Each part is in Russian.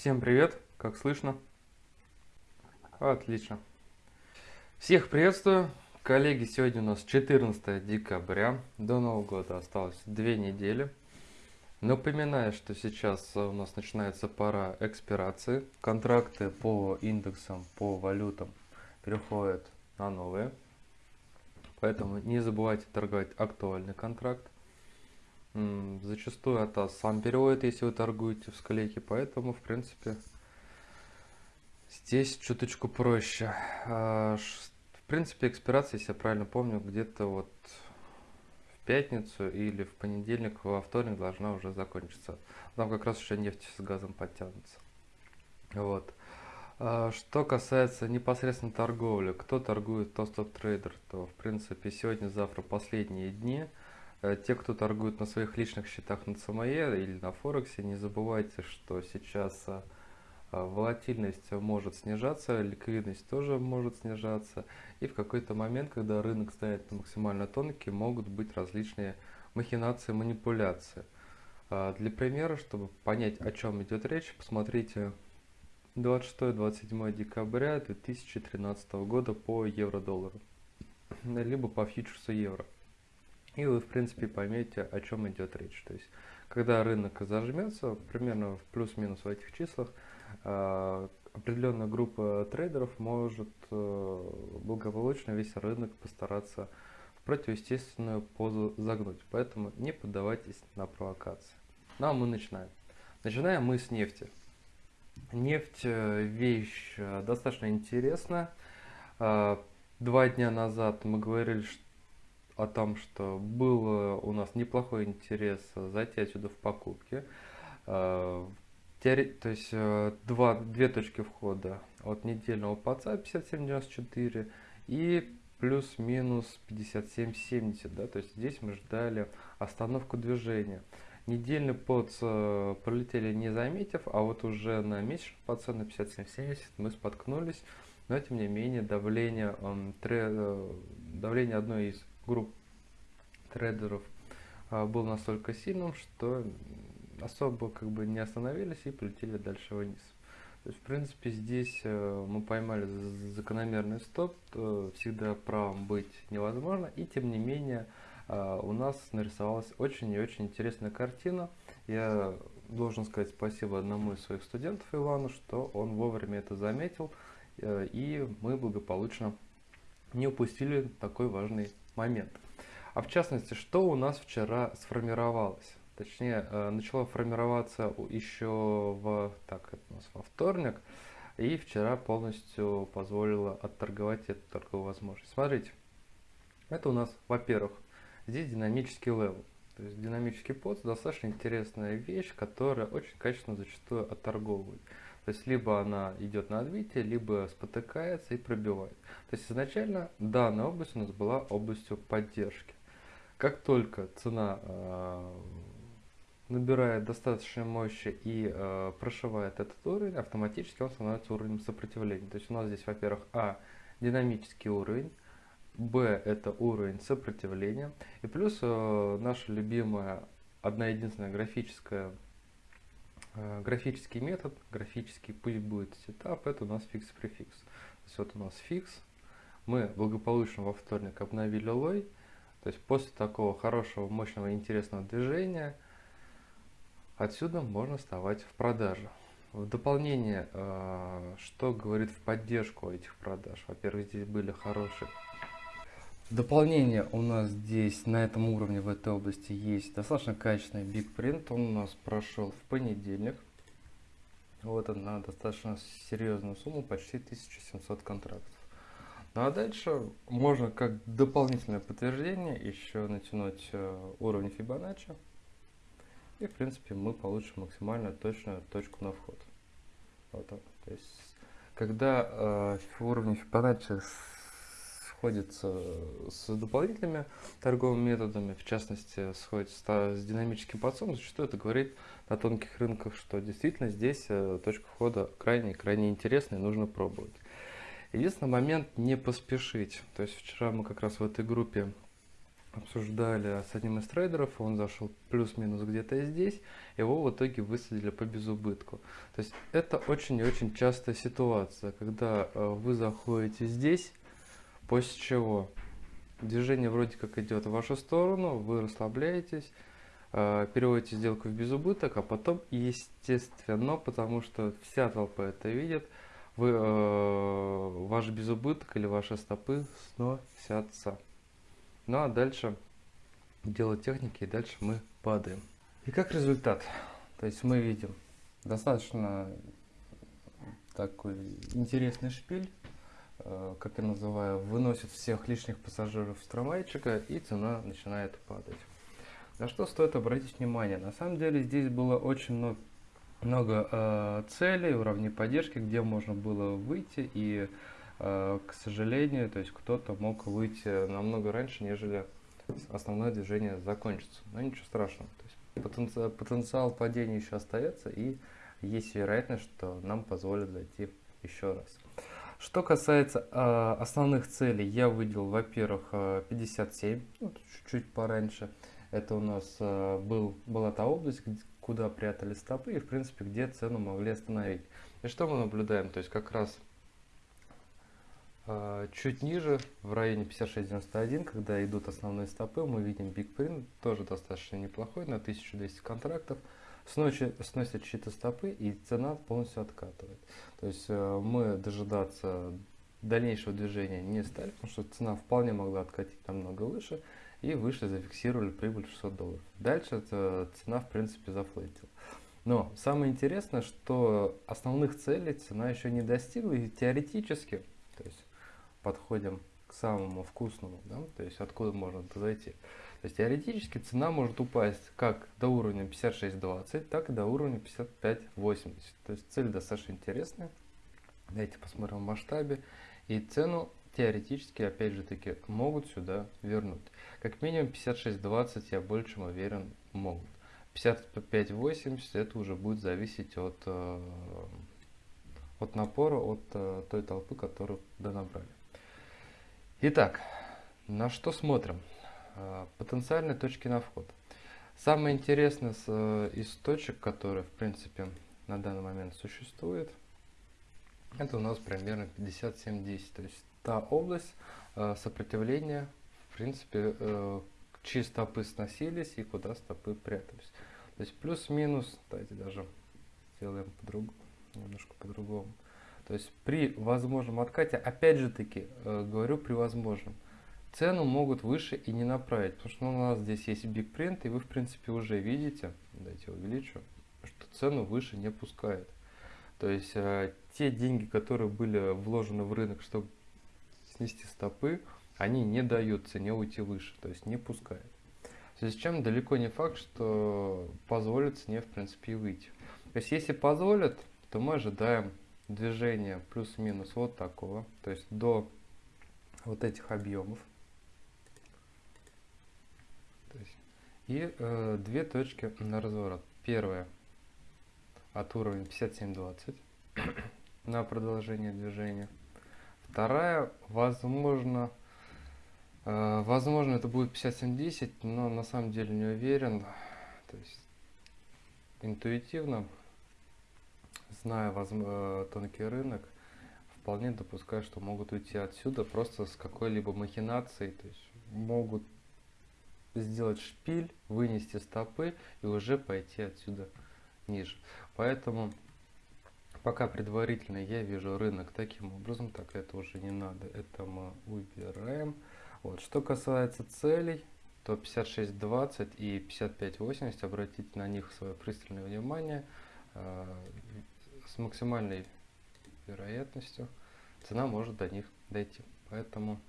Всем привет, как слышно? Отлично. Всех приветствую. Коллеги, сегодня у нас 14 декабря. До Нового года осталось две недели. Напоминаю, что сейчас у нас начинается пора экспирации. Контракты по индексам, по валютам переходят на новые. Поэтому не забывайте торговать актуальный контракт. Зачастую это сам переводит, если вы торгуете в склейке, поэтому, в принципе, здесь чуточку проще. А, в принципе, экспирация, если я правильно помню, где-то вот в пятницу или в понедельник, во вторник должна уже закончиться. Там как раз еще нефть с газом подтянутся. Вот. А, что касается непосредственно торговли, кто торгует то стоп-трейдер, то в принципе сегодня-завтра последние дни – те, кто торгует на своих личных счетах на ЦМЕ или на Форексе, не забывайте, что сейчас э, э, волатильность может снижаться, ликвидность тоже может снижаться. И в какой-то момент, когда рынок стоит максимально тонкий, могут быть различные махинации, манипуляции. Для примера, чтобы понять, о чем идет речь, посмотрите 26-27 декабря 2013 года по евро-доллару, либо по фьючерсу евро. И вы, в принципе, поймете, о чем идет речь. То есть, когда рынок зажмется, примерно в плюс-минус в этих числах, э, определенная группа трейдеров может э, благополучно весь рынок постараться в противоестественную позу загнуть. Поэтому не поддавайтесь на провокации. Ну а мы начинаем. Начинаем мы с нефти. Нефть э, вещь достаточно интересная. Два дня назад мы говорили, что о том, что был у нас неплохой интерес зайти отсюда в покупки. Э, то есть э, два, две точки входа от недельного паца 57.94 и плюс-минус 57.70. Да? То есть здесь мы ждали остановку движения. Недельный под э, пролетели не заметив, а вот уже на месячном паце на 57.70 мы споткнулись. Но тем не менее давление, давление одной из групп трейдеров а, был настолько сильным, что особо как бы не остановились и полетели дальше вниз. То есть, в принципе, здесь э, мы поймали закономерный стоп, всегда правым быть невозможно, и тем не менее а, у нас нарисовалась очень и очень интересная картина. Я должен сказать спасибо одному из своих студентов Ивану, что он вовремя это заметил, э, и мы благополучно не упустили такой важный момент. А в частности, что у нас вчера сформировалось? Точнее, э, начало формироваться еще в, так, это у нас во вторник, и вчера полностью позволило отторговать эту торговую возможность. Смотрите, это у нас, во-первых, здесь динамический level. То есть динамический пост достаточно интересная вещь, которая очень качественно зачастую отторговывает. То есть либо она идет на отбитие, либо спотыкается и пробивает. То есть изначально данная область у нас была областью поддержки. Как только цена э, набирает достаточной мощи и э, прошивает этот уровень, автоматически он становится уровнем сопротивления. То есть у нас здесь, во-первых, А динамический уровень, Б это уровень сопротивления, и плюс э, наша любимая одна единственная графическая графический метод, графический пусть будет setup, это у нас fix-prefix. То есть вот у нас fix, мы благополучно во вторник обновили лой, то есть после такого хорошего, мощного, интересного движения отсюда можно вставать в продажу. В дополнение, э, что говорит в поддержку этих продаж? Во-первых, здесь были хорошие. Дополнение у нас здесь на этом уровне, в этой области есть достаточно качественный Print. Он у нас прошел в понедельник. Вот он на достаточно серьезную сумму, почти 1700 контрактов. Ну а дальше можно как дополнительное подтверждение еще натянуть э, уровень Fibonacci. И в принципе мы получим максимально точную точку на вход. Вот так. То есть когда э, уровень Fibonacci сходится с дополнительными торговыми методами, в частности сходится с динамическим подсом, зачастую это говорит на тонких рынках, что действительно здесь э, точка входа крайне-крайне интересная нужно пробовать. Единственный момент не поспешить. То есть вчера мы как раз в этой группе обсуждали с одним из трейдеров, он зашел плюс-минус где-то здесь, его в итоге высадили по безубытку. То есть это очень и очень частая ситуация, когда э, вы заходите здесь, после чего движение вроде как идет в вашу сторону, вы расслабляетесь, э, переводите сделку в безубыток, а потом, естественно, потому что вся толпа это видит, вы, э, ваш безубыток или ваши стопы сносятся. Ну а дальше дело техники, и дальше мы падаем. И как результат, то есть мы видим достаточно такой интересный шпиль, как я называю, выносит всех лишних пассажиров с трамвайчика и цена начинает падать. На что стоит обратить внимание? На самом деле здесь было очень много, много э, целей, уровней поддержки, где можно было выйти и Э, к сожалению, то есть кто-то мог выйти намного раньше, нежели основное движение закончится. Но ничего страшного. То есть потенциал, потенциал падения еще остается и есть вероятность, что нам позволят зайти еще раз. Что касается э, основных целей, я выделил, во-первых, 57, э, ну, чуть-чуть пораньше. Это у нас э, был, была та область, куда прятали стопы и, в принципе, где цену могли остановить. И что мы наблюдаем? То есть как раз а, чуть ниже, в районе 56.91, когда идут основные стопы, мы видим Print, тоже достаточно неплохой, на 1200 контрактов. Сносит, сносят чьи-то стопы и цена полностью откатывает. То есть э, мы дожидаться дальнейшего движения не стали, потому что цена вполне могла откатить намного выше. И выше зафиксировали прибыль 600 долларов. Дальше цена в принципе зафлетила. Но самое интересное, что основных целей цена еще не достигла и теоретически, то есть подходим к самому вкусному, да, то есть откуда можно зайти. То есть теоретически цена может упасть как до уровня 56.20, так и до уровня 55.80. То есть цель достаточно интересная. Давайте посмотрим в масштабе. И цену теоретически, опять же таки, могут сюда вернуть. Как минимум 56.20, я больше уверен, могут. 55.80 это уже будет зависеть от, э, от напора, от э, той толпы, которую донабрали. Итак, на что смотрим? А, потенциальные точки на вход. Самое интересное э, из точек, которые в принципе на данный момент существует, это у нас примерно 57-10. То есть та область э, сопротивления, в принципе, э, чьи стопы сносились и куда стопы прятались. То есть плюс-минус, давайте даже сделаем по-другому, немножко по-другому. То есть при возможном откате, опять же таки, э, говорю при возможном, цену могут выше и не направить, потому что ну, у нас здесь есть Big Print, и вы в принципе уже видите, давайте увеличу, что цену выше не пускает. То есть э, те деньги, которые были вложены в рынок, чтобы снести стопы, они не дают цене уйти выше, то есть не пускает. В связи с чем далеко не факт, что позволит цене в принципе и выйти. То есть если позволят, то мы ожидаем движение плюс-минус вот такого, то есть до вот этих объемов. есть, и э, две точки на разворот. Первая от уровня 57.20 на продолжение движения. Вторая, возможно, э, возможно это будет 57.10, но на самом деле не уверен. То есть интуитивно зная э, тонкий рынок, вполне допускаю, что могут уйти отсюда просто с какой-либо махинацией, то есть могут сделать шпиль, вынести стопы и уже пойти отсюда ниже. Поэтому пока предварительно я вижу рынок таким образом, так это уже не надо, это мы убираем. Вот. Что касается целей, то 56.20 и 55.80, обратите на них свое пристальное внимание. Э, с максимальной вероятностью цена может до них дойти. Поэтому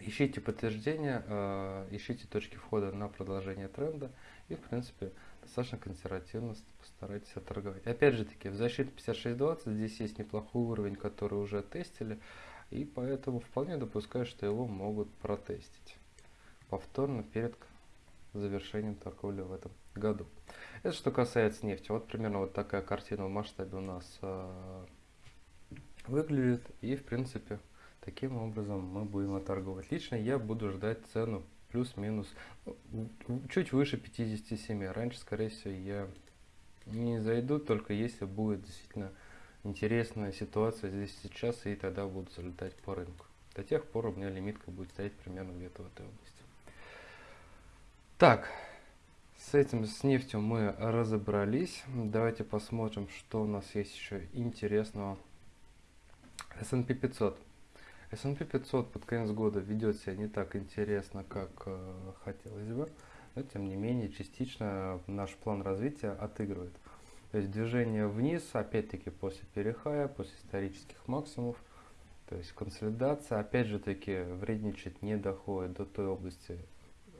ищите подтверждения, э, ищите точки входа на продолжение тренда и в принципе достаточно консервативно постарайтесь отторговать. Опять же таки в защите 56.20 здесь есть неплохой уровень, который уже тестили и поэтому вполне допускаю, что его могут протестить повторно перед завершением торговли в этом году. Это что касается нефти. Вот примерно вот такая картина в масштабе у нас э, выглядит. И в принципе таким образом мы будем торговать. Лично я буду ждать цену плюс-минус ну, чуть выше 57. Раньше, скорее всего, я не зайду, только если будет действительно интересная ситуация здесь сейчас, и тогда буду залетать по рынку. До тех пор у меня лимитка будет стоять примерно где-то в этой области. Так, с этим, с нефтью мы разобрались. Давайте посмотрим, что у нас есть еще интересного. S&P 500. S&P 500 под конец года ведет себя не так интересно, как э, хотелось бы, но тем не менее частично наш план развития отыгрывает. То есть движение вниз, опять-таки после перехая, после исторических максимумов, то есть консолидация, опять же таки вредничать не доходит до той области,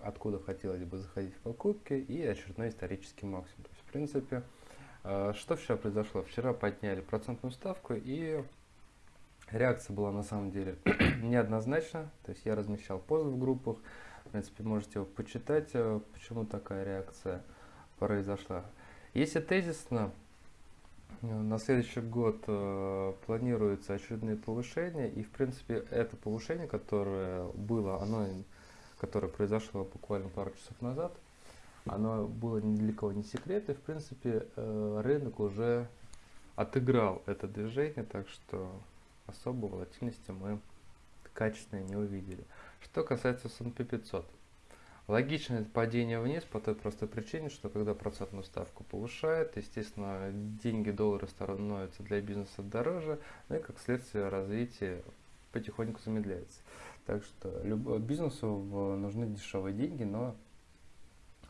откуда хотелось бы заходить в покупки, и очередной исторический максимум. То есть, в принципе, э, что вчера произошло? Вчера подняли процентную ставку, и реакция была на самом деле неоднозначна. То есть я размещал позы в группах, в принципе, можете почитать, э, почему такая реакция произошла. Если тезисно, э, на следующий год э, планируются очередные повышения, и в принципе это повышение, которое было, оно, которое произошло буквально пару часов назад, оно было ни для кого не секрет, и в принципе э, рынок уже отыграл это движение, так что особой волатильности мы качественно не увидели. Что касается S&P 500. Логичное падение вниз по той простой причине, что когда процентную ставку повышает, естественно, деньги, доллары становятся для бизнеса дороже, ну и как следствие развитие потихоньку замедляется. Так что бизнесу нужны дешевые деньги, но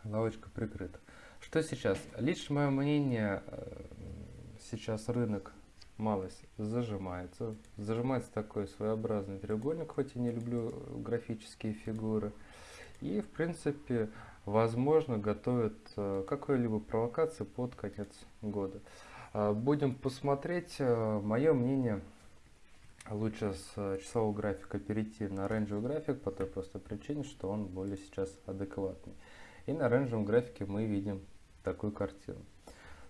лавочка прикрыта. Что сейчас? Лично мое мнение, э, сейчас рынок малость зажимается. Зажимается такой своеобразный треугольник, хоть и не люблю графические фигуры. И, в принципе, возможно, готовят э, какую-либо провокацию под конец года. А, будем посмотреть. Э, Мое мнение, лучше с часового графика перейти на оранжевый график по той простой причине, что он более сейчас адекватный. И на оранжевом графике мы видим такую картину.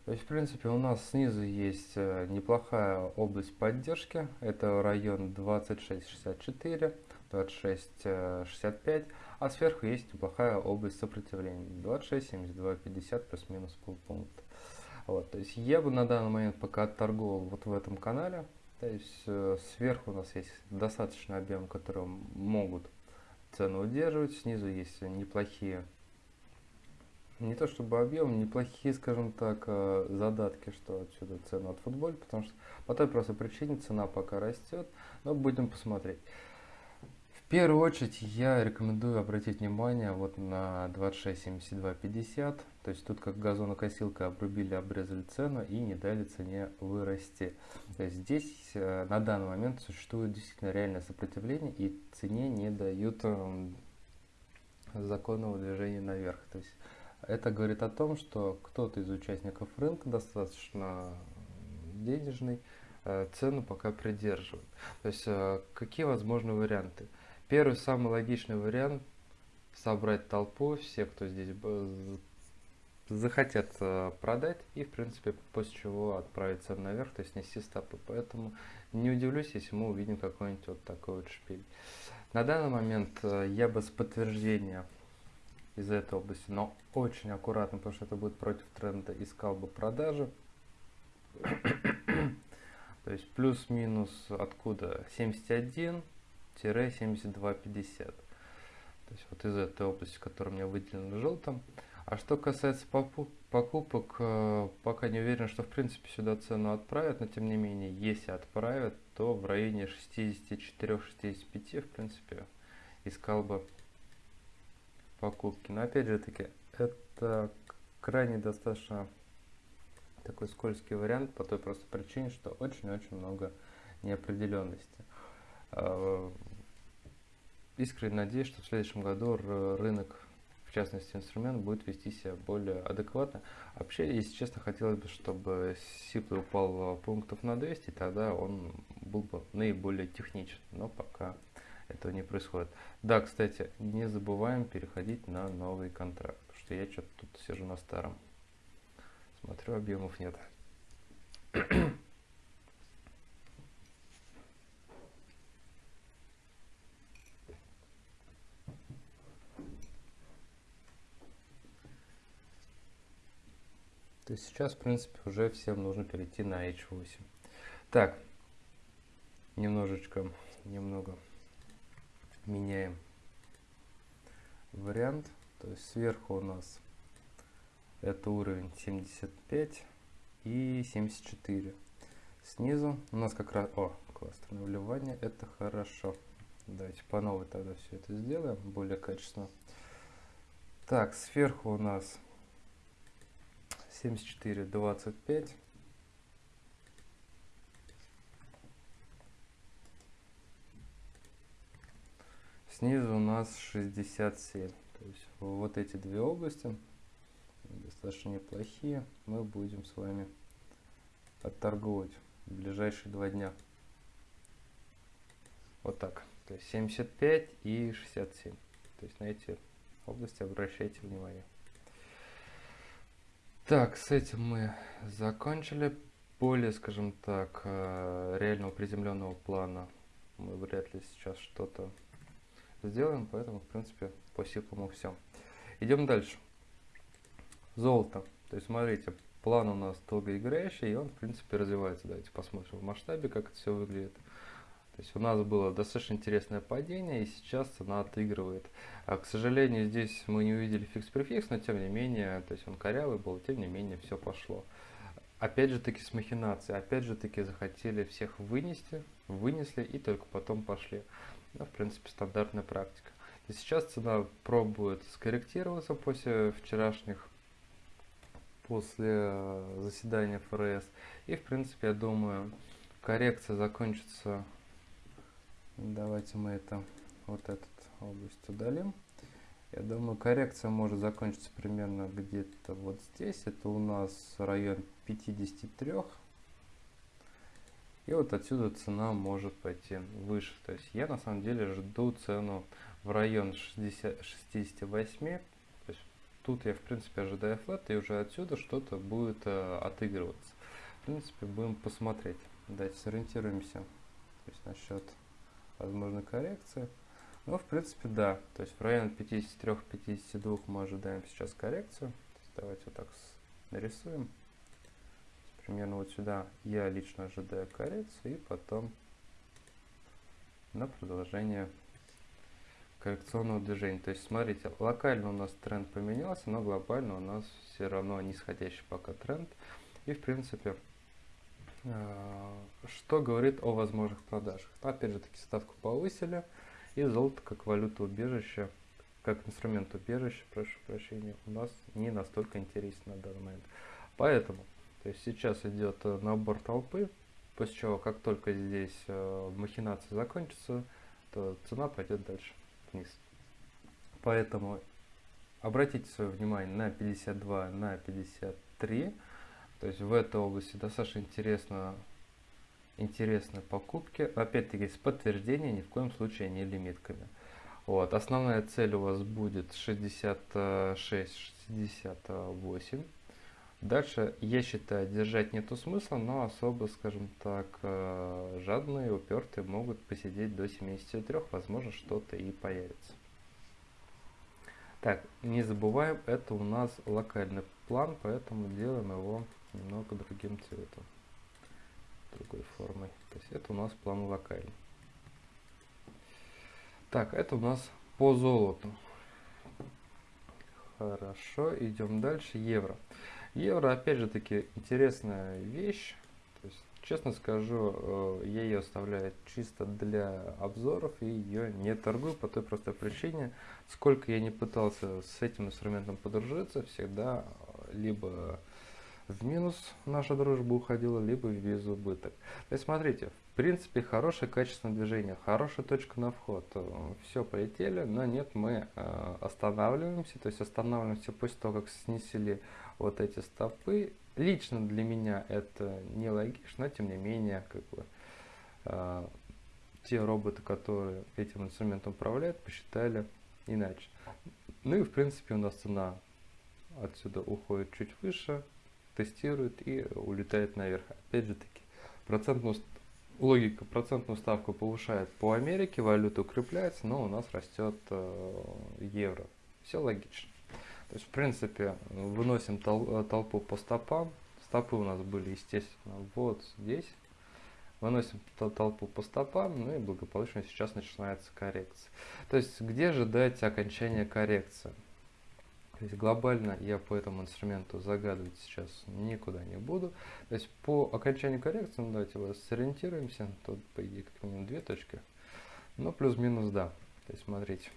То есть, в принципе, у нас снизу есть э, неплохая область поддержки. Это район 2664, 2665. А сверху есть неплохая область сопротивления 26, 72, 50 плюс-минус полпункта. Вот, то есть я бы на данный момент пока отторговал вот в этом канале. То есть э, сверху у нас есть достаточный объем, которые могут цену удерживать. Снизу есть неплохие, не то чтобы объем, неплохие, скажем так, э, задатки, что отсюда цену от футболя, потому что по той простой причине цена пока растет, но будем посмотреть. В первую очередь я рекомендую обратить внимание вот на 26.72.50. То есть тут как газонокосилка обрубили, обрезали цену и не дали цене вырасти. То есть здесь э, на данный момент существует действительно реальное сопротивление и цене не дают э, законного движения наверх. То есть это говорит о том, что кто-то из участников рынка достаточно денежный, э, цену пока придерживает. То есть э, какие возможны варианты? Первый, самый логичный вариант – собрать толпу, все, кто здесь захотят э, продать и, в принципе, после чего отправиться наверх, то есть нести стопы. Поэтому не удивлюсь, если мы увидим какой-нибудь вот такой вот шпиль. На данный момент я бы с подтверждения из этой области, но очень аккуратно, потому что это будет против тренда, искал бы продажи. То есть плюс-минус откуда 71 72,50. То есть вот из этой области, которая у меня выделена желтым. А что касается покупок, э, пока не уверен, что в принципе сюда цену отправят, но тем не менее, если отправят, то в районе 64-65 в принципе искал бы покупки. Но опять же таки, это крайне достаточно такой скользкий вариант по той простой причине, что очень-очень много неопределенности. Э, искренне надеюсь, что в следующем году рынок, в частности инструмент, будет вести себя более адекватно. Вообще, если честно, хотелось бы, чтобы сиплый упал пунктов на 200, тогда он был бы наиболее техничен, но пока этого не происходит. Да, кстати, не забываем переходить на новый контракт, потому что я что-то тут сижу на старом. Смотрю, объемов нет. То есть сейчас, в принципе, уже всем нужно перейти на H8. Так, немножечко, немного меняем вариант. То есть сверху у нас это уровень 75 и 74. Снизу у нас как раз... О, кластерное вливание, это хорошо. Давайте по новой тогда все это сделаем, более качественно. Так, сверху у нас 74, 25. Снизу у нас 67. То есть вот эти две области достаточно неплохие. Мы будем с вами отторговать в ближайшие два дня. Вот так. То есть 75 и 67. То есть на эти области обращайте внимание. Так, с этим мы закончили. Более, скажем так, э, реального приземленного плана мы вряд ли сейчас что-то сделаем, поэтому, в принципе, по сипому все. Идем дальше. Золото. То есть, смотрите, план у нас долгоиграющий, и он, в принципе, развивается. Давайте посмотрим в масштабе, как это все выглядит. То есть у нас было достаточно интересное падение, и сейчас цена отыгрывает. А, к сожалению, здесь мы не увидели fix-prefix, но тем не менее, то есть он корявый был, тем не менее, все пошло. Опять же таки с махинацией, опять же таки захотели всех вынести, вынесли и только потом пошли. Ну, в принципе, стандартная практика. И сейчас цена пробует скорректироваться после вчерашних, после э, заседания ФРС. И, в принципе, я думаю, коррекция закончится Давайте мы это, вот этот область удалим. Я думаю, коррекция может закончиться примерно где-то вот здесь. Это у нас район 53. И вот отсюда цена может пойти выше. То есть я на самом деле жду цену в район 60, 68. То есть тут я в принципе ожидаю флет и уже отсюда что-то будет э, отыгрываться. В принципе будем посмотреть. Давайте сориентируемся. То есть насчет возможно коррекция. Но в принципе да, то есть в районе 53-52 мы ожидаем сейчас коррекцию. давайте вот так нарисуем. Примерно вот сюда я лично ожидаю коррекцию и потом на продолжение коррекционного движения. То есть смотрите, локально у нас тренд поменялся, но глобально у нас все равно нисходящий пока тренд. И в принципе Э, что говорит о возможных продажах. Опять же таки ставку повысили и золото как валюта убежища, как инструмент убежища, прошу прощения, у нас не настолько интересен на данный момент. Поэтому, то есть сейчас идет э, набор толпы, после чего как только здесь э, махинация закончится, то цена пойдет дальше вниз. Поэтому обратите свое внимание на 52, на 53 то есть в этой области достаточно интересно, интересные покупки. Опять-таки с подтверждением, ни в коем случае не лимитками. Вот. Основная цель у вас будет 66-68. Дальше, я считаю, держать нету смысла, но особо, скажем так, э, жадные, упертые могут посидеть до 73, возможно, что-то и появится. Так, не забываем, это у нас локальный план, поэтому делаем его немного другим цветом, другой формой. То есть это у нас план локальный. Так, это у нас по золоту. Хорошо, идем дальше. Евро. Евро, опять же таки, интересная вещь. То есть, честно скажу, э, я ее оставляю чисто для обзоров и ее не торгую по той простой причине. Сколько я не пытался с этим инструментом подружиться, всегда либо в минус наша дружба уходила, либо в безубыток. То есть смотрите, в принципе хорошее качественное движение, хорошая точка на вход. Э, Все, полетели, но нет, мы э, останавливаемся, то есть останавливаемся после того, как снесли вот эти стопы. Лично для меня это не логично, но тем не менее, как бы, э, те роботы, которые этим инструментом управляют, посчитали иначе. Ну и в принципе у нас цена отсюда уходит чуть выше, тестирует и улетает наверх. Опять же таки, процентную, логика процентную ставку повышает по Америке, валюта укрепляется, но у нас растет э, евро. Все логично. То есть, в принципе, выносим тол толпу по стопам. Стопы у нас были, естественно, вот здесь. Выносим толпу по стопам, ну и благополучно сейчас начинается коррекция. То есть, где ждать окончания коррекции? То есть глобально я по этому инструменту загадывать сейчас никуда не буду. То есть по окончанию коррекции, ну давайте вот сориентируемся, тут по идее как минимум две точки, ну плюс-минус да. То есть смотрите.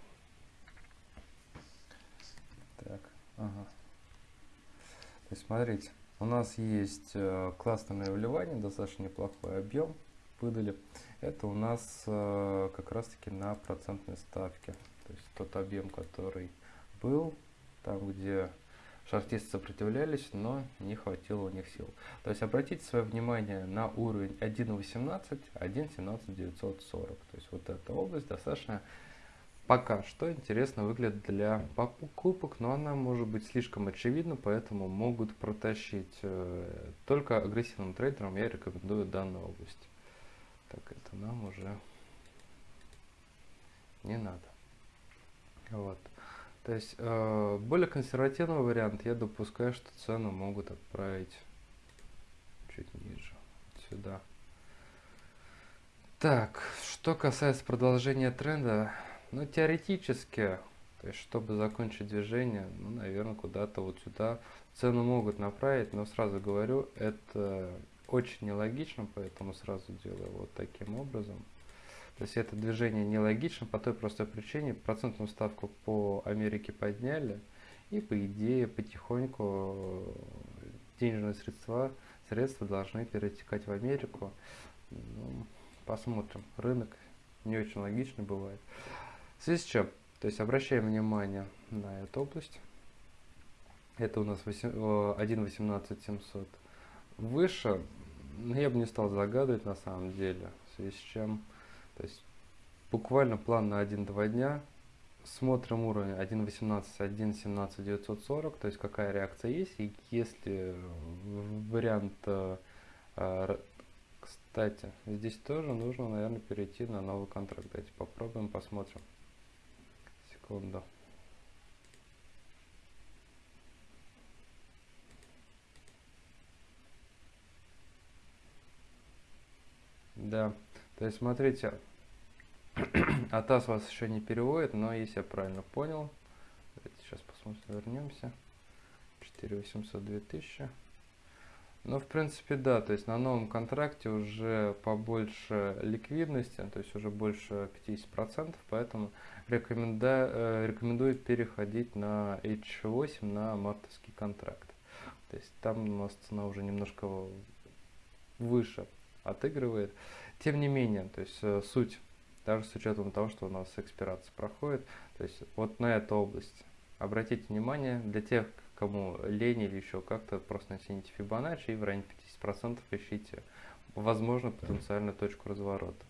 Так, ага. То есть смотрите, у нас есть э, классное вливание, достаточно неплохой объем выдали. Это у нас э, как раз таки на процентной ставке. То есть тот объем, который был там, где шахтисты сопротивлялись, но не хватило у них сил. То есть обратите свое внимание на уровень 1.18, 1.17940. То есть вот эта область достаточно пока что интересно выглядит для покупок, но она может быть слишком очевидна, поэтому могут протащить. Э, только агрессивным трейдерам я рекомендую данную область. Так, это нам уже не надо. Вот. То есть э, более консервативный вариант, я допускаю, что цену могут отправить чуть ниже, сюда. Так, что касается продолжения тренда, ну теоретически, то есть чтобы закончить движение, ну наверное куда-то вот сюда цену могут направить, но сразу говорю, это очень нелогично, поэтому сразу делаю вот таким образом. То есть это движение нелогично по той простой причине, процентную ставку по Америке подняли, и по идее потихоньку денежные средства, средства должны перетекать в Америку. Ну, посмотрим. Рынок не очень логичный бывает. В связи с чем? То есть обращаем внимание на эту область. Это у нас 1.18700. Выше, ну, я бы не стал загадывать на самом деле. В связи с чем то есть буквально план на 1-2 дня. Смотрим уровень 1.18, 1.17, 940, то есть какая реакция есть. И если вариант, э, э, кстати, здесь тоже нужно, наверное, перейти на новый контракт. Давайте попробуем, посмотрим. Секунду. Да, то есть смотрите, Атас вас еще не переводит, но если я правильно понял, давайте сейчас посмотрим, вернемся. 4800 2000. Ну, в принципе, да, то есть на новом контракте уже побольше ликвидности, то есть уже больше 50%, поэтому рекоменда, э, рекомендует переходить на H8 на мартовский контракт. То есть там у нас цена уже немножко выше отыгрывает. Тем не менее, то есть э, суть даже с учетом того, что у нас экспирация проходит. То есть вот на эту область обратите внимание, для тех, кому лень или еще как-то, просто натяните Fibonacci и в районе 50% ищите, возможно, потенциальную точку разворота.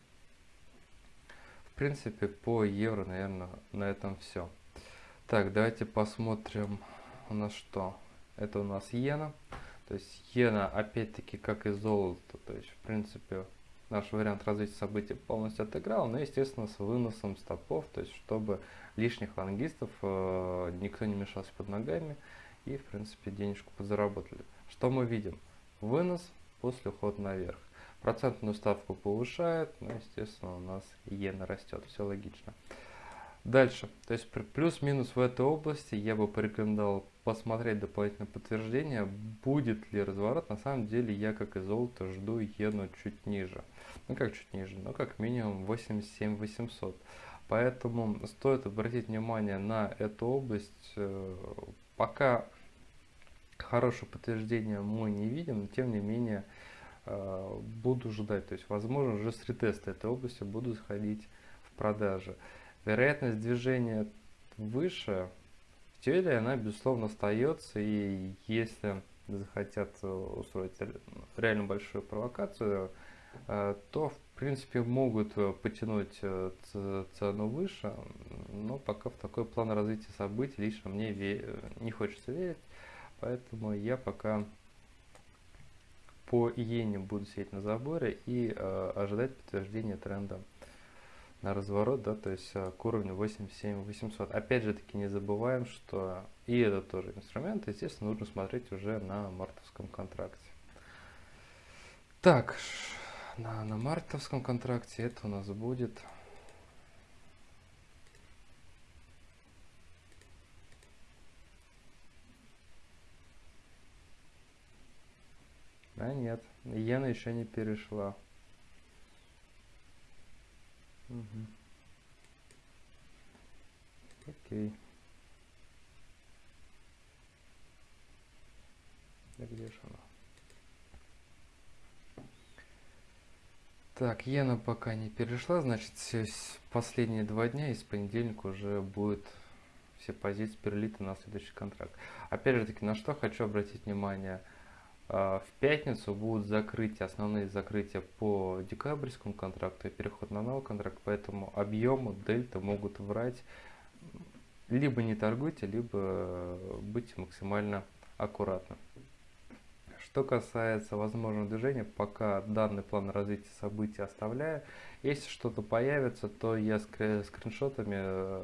В принципе, по евро, наверное, на этом все. Так, давайте посмотрим у нас что. Это у нас иена. То есть иена, опять-таки, как и золото. То есть, в принципе, наш вариант развития событий полностью отыграл, но, естественно, с выносом стопов, то есть, чтобы лишних лонгистов э, никто не мешался под ногами и, в принципе, денежку подзаработали. Что мы видим? Вынос после ухода наверх. Процентную ставку повышает, но, естественно, у нас иена растет, все логично. Дальше, то есть плюс-минус в этой области я бы порекомендовал посмотреть дополнительное подтверждение, будет ли разворот. На самом деле я, как и золото, жду иену чуть ниже. Ну как чуть ниже, но как минимум 87 800. Поэтому стоит обратить внимание на эту область. Э, пока хорошего подтверждения мы не видим, но тем не менее э, буду ждать. То есть, возможно, уже с ретеста этой области буду заходить в продажи. Вероятность движения выше, в теории она, безусловно, остается, и если захотят устроить реально большую провокацию, э, то, в принципе, могут потянуть э, цену выше, но пока в такой план развития событий лично мне не хочется верить, поэтому я пока по иене буду сидеть на заборе и э, ожидать подтверждения тренда на разворот, да, то есть э, к уровню 87 800. Опять же таки не забываем, что и это тоже инструмент, естественно, нужно смотреть уже на мартовском контракте. Так, на, на мартовском контракте это у нас будет А нет, иена еще не перешла. Угу. Окей. Да где же она? Так, иена пока не перешла, значит, последние два дня из понедельника уже будет все позиции перелиты на следующий контракт. Опять же таки, на что хочу обратить внимание – а, в пятницу будут закрытия, основные закрытия по декабрьскому контракту и переход на новый контракт, поэтому объемы дельта могут врать. Либо не торгуйте, либо будьте максимально аккуратны. Что касается возможного движения, пока данный план развития событий оставляю. Если что-то появится, то я скриншотами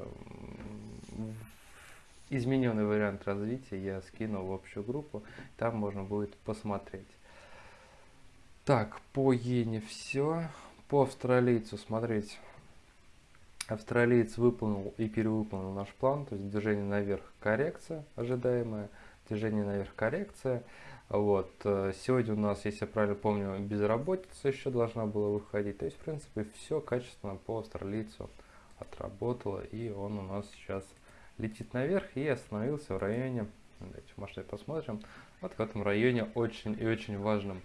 измененный вариант развития я скину в общую группу, там можно будет посмотреть. Так, по иене все. По австралийцу смотреть. Австралиец выполнил и перевыполнил наш план, то есть движение наверх коррекция ожидаемая, движение наверх коррекция. Вот. Э, сегодня у нас, если я правильно помню, безработица еще должна была выходить. То есть, в принципе, все качественно по австралийцу отработало, и он у нас сейчас летит наверх и остановился в районе, давайте в масштабе посмотрим, вот в этом районе очень и очень важном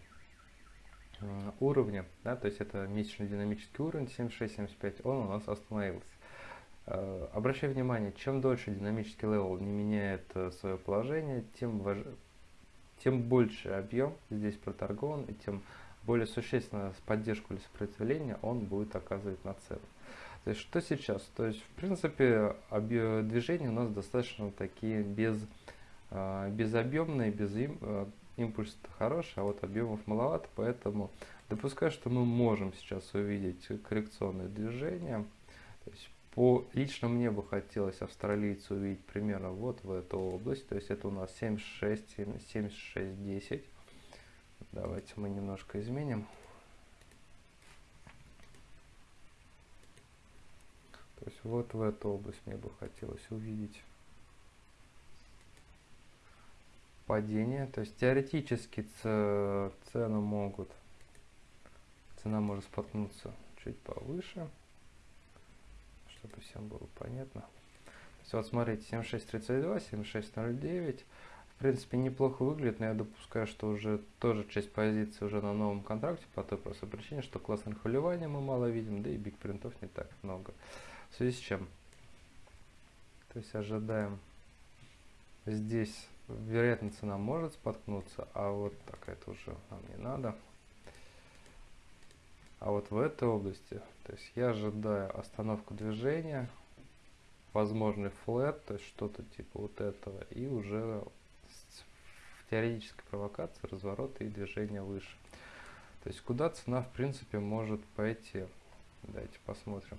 э, уровне, да, то есть это месячный динамический уровень 76-75, он у нас остановился. Э, обращай внимание, чем дольше динамический level не меняет свое положение, тем, важ... тем больше объем здесь проторгован, и тем более существенно поддержку или сопротивление он будет оказывать на цену. То есть что сейчас? То есть в принципе движения у нас достаточно такие без, а, безобъемные, без им, а, импульс хороший, а вот объемов маловато, поэтому допускаю, что мы можем сейчас увидеть коррекционное движение. То есть по лично мне бы хотелось австралийцу увидеть примерно вот в эту область, то есть это у нас 76, 76, 10. Давайте мы немножко изменим. То есть вот в эту область мне бы хотелось увидеть падение. То есть теоретически цены могут, цена может споткнуться чуть повыше, чтобы всем было понятно. Есть вот смотрите, 76.32, 76.09. В принципе, неплохо выглядит, но я допускаю, что уже тоже часть позиции уже на новом контракте по той простой причине, что классных выливания мы мало видим, да и биг принтов не так много. В связи с чем? То есть ожидаем здесь, вероятно, цена может споткнуться, а вот так это уже нам не надо. А вот в этой области, то есть я ожидаю остановку движения, возможный флет, то есть что-то типа вот этого, и уже в теоретической провокации разворот и движение выше. То есть куда цена в принципе может пойти. Давайте посмотрим.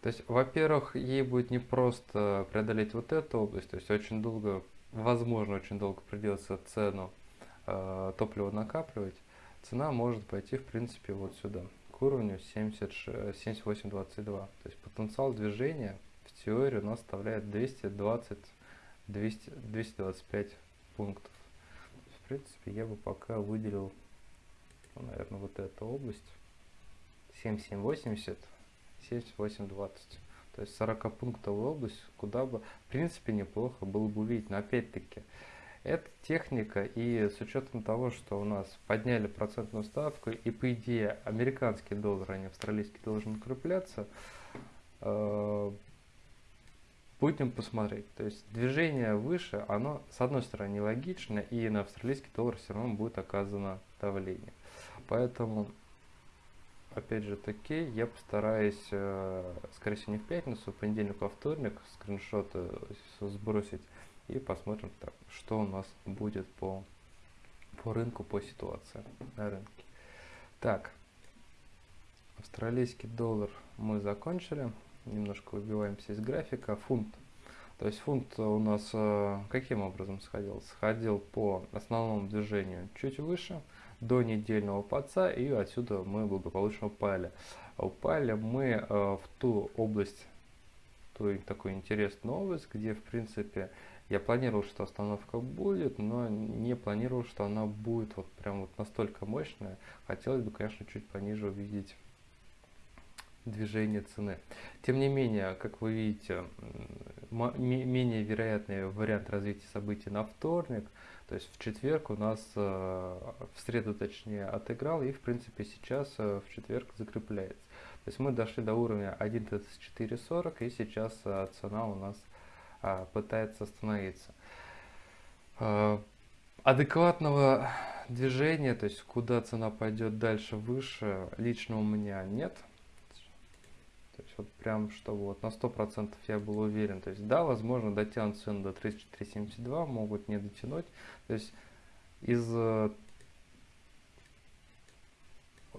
То есть, во-первых, ей будет не просто преодолеть вот эту область, то есть очень долго, возможно, очень долго придется цену э, топлива накапливать. Цена может пойти, в принципе, вот сюда, к уровню 78.22. То есть потенциал движения в теории у нас составляет 220, 200, 225 пунктов. В принципе, я бы пока выделил, ну, наверное, вот эту область. 7780 78-20. То есть 40 пунктовая область, куда бы, в принципе, неплохо было бы увидеть. Но опять-таки, это техника, и с учетом того, что у нас подняли процентную ставку, и по идее американский доллар, а не австралийский должен укрепляться, э, будем посмотреть. То есть движение выше, оно с одной стороны нелогично, и на австралийский доллар все равно будет оказано давление. Поэтому опять же таки, я постараюсь, э, скорее всего, не в пятницу, в понедельник, а вторник скриншоты сбросить и посмотрим, так, что у нас будет по, по рынку, по ситуации на рынке. Так, австралийский доллар мы закончили. Немножко выбиваемся из графика. Фунт. То есть фунт у нас э, каким образом сходил? Сходил по основному движению чуть выше, до недельного подца, и отсюда мы благополучно упали. Упали мы э, в ту область, ту такую интересную область, где в принципе я планировал, что остановка будет, но не планировал, что она будет вот прям вот настолько мощная. Хотелось бы, конечно, чуть пониже увидеть движение цены. Тем не менее, как вы видите, менее вероятный вариант развития событий на вторник, то есть в четверг у нас, э, в среду точнее, отыграл и в принципе сейчас э, в четверг закрепляется. То есть мы дошли до уровня 1.3440 и сейчас э, цена у нас пытается остановиться. А, адекватного движения, то есть куда цена пойдет дальше, выше, лично у меня нет. То есть вот прям, чтобы вот на 100% я был уверен. То есть да, возможно дотянут цену до 34.72, могут не дотянуть. То есть из э,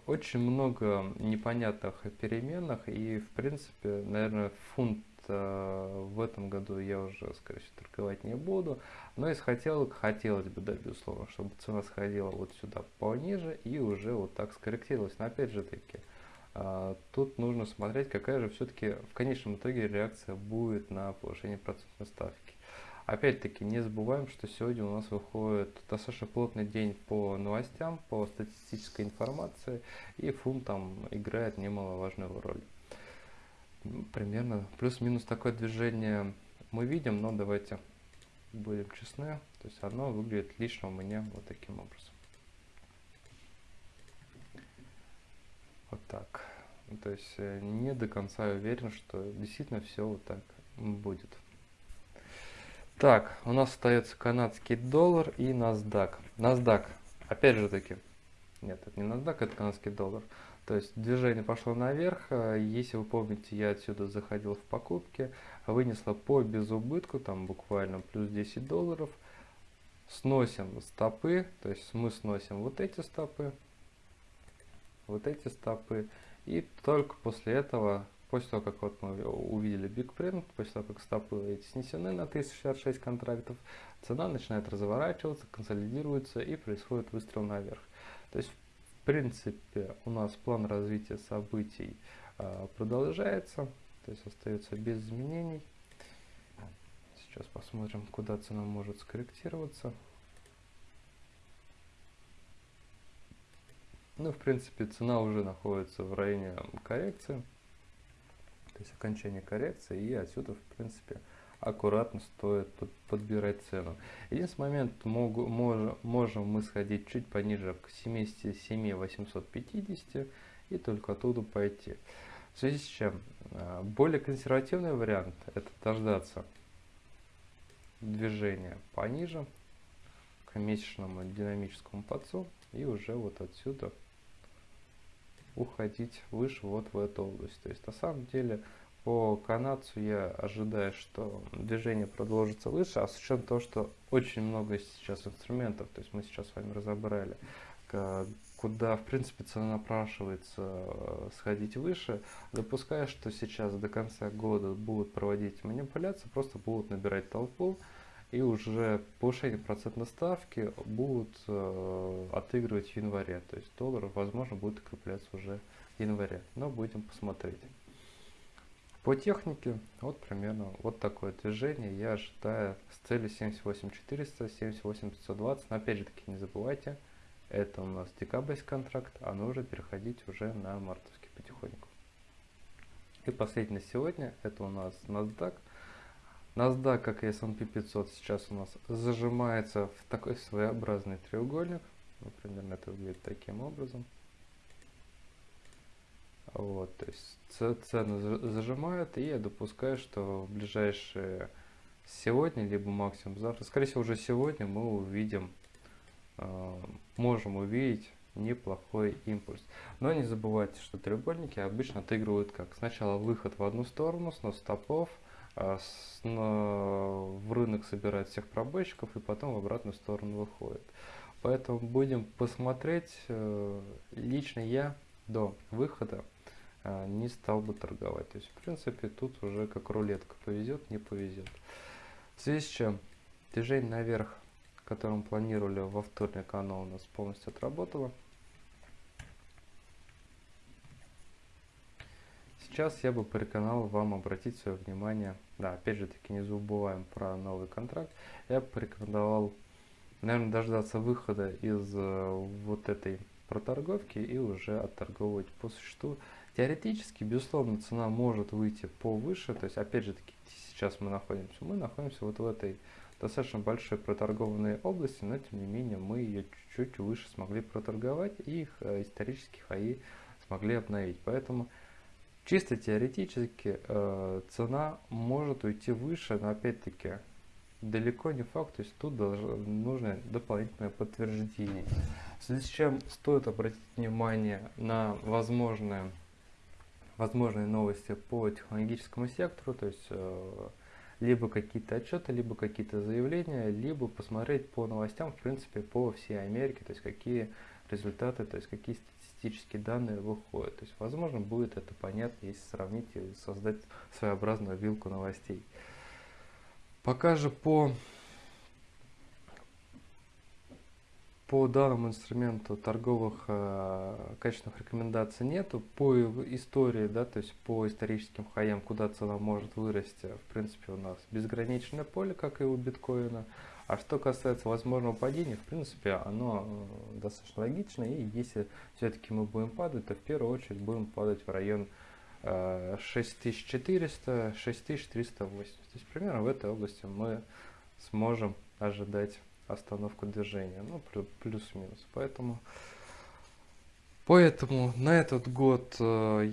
очень много непонятных переменных и в принципе, наверное, фунт в этом году я уже, скорее всего, торговать не буду. Но из хотелок хотелось бы, да, безусловно, чтобы цена сходила вот сюда пониже и уже вот так скорректировалась. Но опять же таки, э, тут нужно смотреть, какая же все-таки в конечном итоге реакция будет на повышение процентной ставки. Опять-таки, не забываем, что сегодня у нас выходит достаточно плотный день по новостям, по статистической информации, и фунт там играет немаловажную роль примерно плюс-минус такое движение мы видим, но давайте будем честны. То есть оно выглядит лично у меня вот таким образом. Вот так. То есть э, не до конца уверен, что действительно все вот так будет. Так, у нас остается канадский доллар и NASDAQ. NASDAQ, опять же таки, нет, это не NASDAQ, это канадский доллар. То есть движение пошло наверх. Э, если вы помните, я отсюда заходил в покупки, вынесла по безубытку, там буквально плюс 10 долларов. Сносим стопы, то есть мы сносим вот эти стопы, вот эти стопы. И только после этого, после того, как вот мы увидели Big Print, после того, как стопы эти снесены на 1066 контрактов, цена начинает разворачиваться, консолидируется и происходит выстрел наверх. То есть, принципе, у нас план развития событий а, продолжается, то есть остается без изменений. Сейчас посмотрим, куда цена может скорректироваться. Ну, в принципе, цена уже находится в районе коррекции, то есть окончания коррекции, и отсюда, в принципе, аккуратно стоит подбирать цену. Единственный момент, могу, мож, можем мы сходить чуть пониже к 77 850 и только оттуда пойти. В связи с чем, а, более консервативный вариант это дождаться движения пониже к месячному динамическому подцу и уже вот отсюда уходить выше вот в эту область. То есть на самом деле по канадцу я ожидаю, что движение продолжится выше, а с учетом того, что очень много сейчас инструментов, то есть мы сейчас с вами разобрали, куда в принципе цена напрашивается э, сходить выше, допуская, что сейчас до конца года будут проводить манипуляции, просто будут набирать толпу, и уже повышение процентной ставки будут э, отыгрывать в январе. То есть доллар, возможно, будет укрепляться уже в январе. Но будем посмотреть. По технике, вот примерно вот такое движение я ожидаю с целью 78400, 78520. Но опять же таки не забывайте, это у нас декабрьский контракт, а нужно переходить уже на мартовский потихоньку. И последний на сегодня, это у нас NASDAQ. NASDAQ, как и S&P 500, сейчас у нас зажимается в такой своеобразный треугольник. Ну, примерно это выглядит таким образом. Вот, то есть цены зажимают, и я допускаю, что в ближайшие сегодня, либо максимум завтра, скорее всего уже сегодня мы увидим, э, можем увидеть неплохой импульс. Но не забывайте, что треугольники обычно отыгрывают как сначала выход в одну сторону, снос стопов, э, с, на, в рынок собирает всех пробойщиков и потом в обратную сторону выходит. Поэтому будем посмотреть, э, лично я до выхода не стал бы торговать. То есть, в принципе, тут уже как рулетка, повезет, не повезет. В связи с чем движение наверх, которым планировали во вторник, оно у нас полностью отработало. Сейчас я бы порекомендовал вам обратить свое внимание, да, опять же таки не забываем про новый контракт, я бы порекомендовал, наверное, дождаться выхода из э, вот этой проторговки и уже отторговывать по существу. Теоретически, безусловно, цена может выйти повыше, то есть, опять же таки, сейчас мы находимся, мы находимся вот в этой достаточно большой проторгованной области, но тем не менее мы ее чуть-чуть выше смогли проторговать и их э, исторические хаи смогли обновить. Поэтому Чисто теоретически э, цена может уйти выше, но опять-таки далеко не факт, то есть тут должно, нужно дополнительное подтверждение. В связи с чем стоит обратить внимание на возможные, возможные новости по технологическому сектору, то есть э, либо какие-то отчеты, либо какие-то заявления, либо посмотреть по новостям, в принципе, по всей Америке, то есть какие результаты, то есть какие статистические данные выходят. То есть, возможно, будет это понятно, если сравнить и создать своеобразную вилку новостей. Пока же по, по данному инструменту торговых э, качественных рекомендаций нету. По истории, да, то есть по историческим хаям, куда цена может вырасти, в принципе, у нас безграничное поле, как и у биткоина. А что касается возможного падения, в принципе, оно э, достаточно логично. И если все-таки мы будем падать, то в первую очередь будем падать в район 6400-6380. То есть примерно в этой области мы сможем ожидать остановку движения. Ну, плюс-минус. Поэтому, поэтому на этот год, э,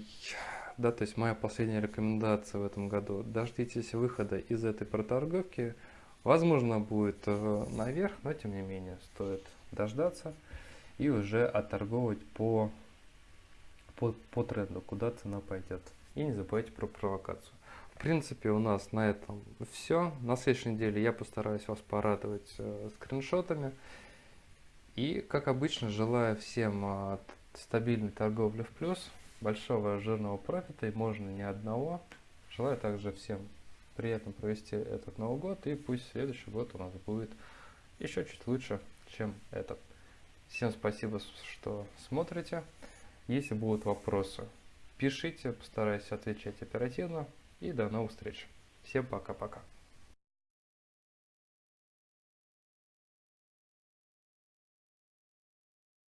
да, то есть моя последняя рекомендация в этом году, дождитесь выхода из этой проторговки. Возможно, будет э, наверх, но тем не менее стоит дождаться и уже отторговывать по, по, по тренду, куда цена пойдет. И не забывайте про провокацию. Принципе, у нас на этом все. На следующей неделе я постараюсь вас порадовать э, скриншотами. И, как обычно, желаю всем э, стабильной торговли в плюс, большого жирного профита, и можно не одного. Желаю также всем приятно провести этот Новый год, и пусть следующий год у нас будет еще чуть лучше, чем этот. Всем спасибо, что смотрите. Если будут вопросы, пишите, постараюсь отвечать оперативно. И до новых встреч. Всем пока-пока.